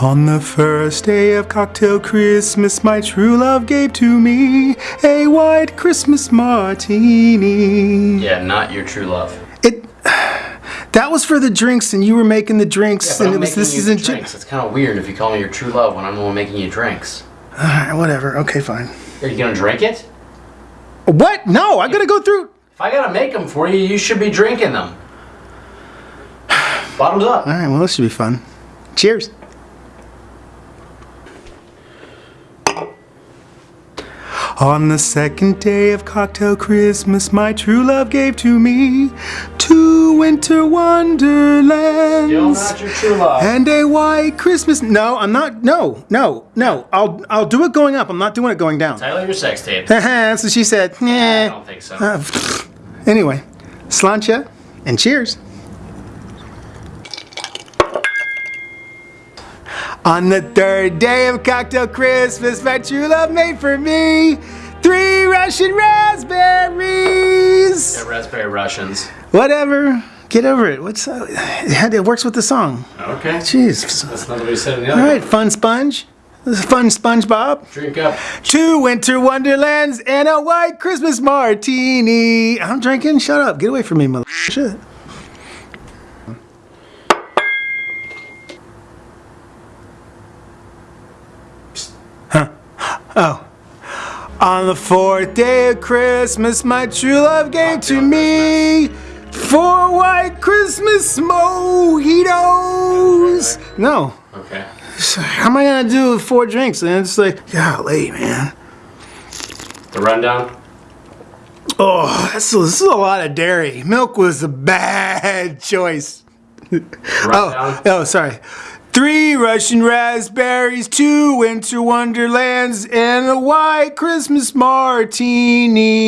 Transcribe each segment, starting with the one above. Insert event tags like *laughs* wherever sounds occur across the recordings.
On the first day of cocktail Christmas, my true love gave to me a white Christmas martini. Yeah, not your true love. It. That was for the drinks, and you were making the drinks, But and I'm it was this isn't. drinks. It's kind of weird if you call me your true love when I'm the one making you drinks. Alright, whatever. Okay, fine. Are you gonna drink it? What? No, I gotta go through. If I gotta make them for you, you should be drinking them. *sighs* Bottoms up. All right, well, this should be fun. Cheers. On the second day of cocktail Christmas, my true love gave to me two winter Still wonderlands not your true love. and a white Christmas. No, I'm not. No, no, no. I'll I'll do it going up. I'm not doing it going down. Tyler, your sex tape. *laughs* What she said. I don't think so. Uh, anyway, sláinte and cheers. On the third day of cocktail Christmas, my true love made for me three Russian raspberries. Yeah, raspberry Russians. Whatever, get over it. What's uh, it, works with the song. Okay. Jeez. That's not what we said in the other right, one. fun sponge. This is fun SpongeBob. Drink up. Two winter wonderlands and a white Christmas martini. I'm drinking. Shut up. Get away from me, mother. Shit. Huh. Oh. On the fourth day of Christmas, my true love gave to me four white Christmas mojitos. No. Okay. How am I gonna do four drinks? And it's like, golly, man. The rundown. Oh, this is, this is a lot of dairy. Milk was a bad *laughs* choice. Rundown. Oh, oh, sorry. Three Russian raspberries, two winter wonderlands, and a white Christmas martini.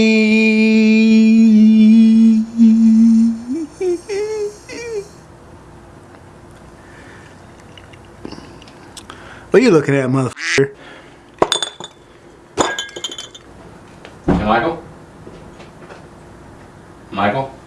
What are you looking at, motherfucker? Hey, Michael? Michael?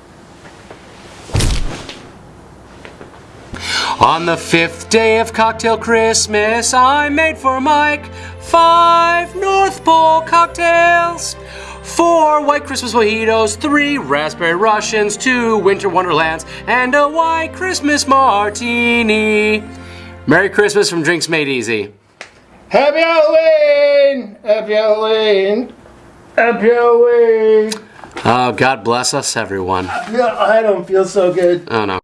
On the fifth day of cocktail Christmas, I made for Mike five North Pole cocktails. Four white Christmas mojitos, three raspberry Russians, two winter wonderlands, and a white Christmas martini. Merry Christmas from Drinks Made Easy. Happy Halloween! Happy Halloween! Happy Halloween! Oh, God bless us, everyone. I don't feel so good. Oh, no.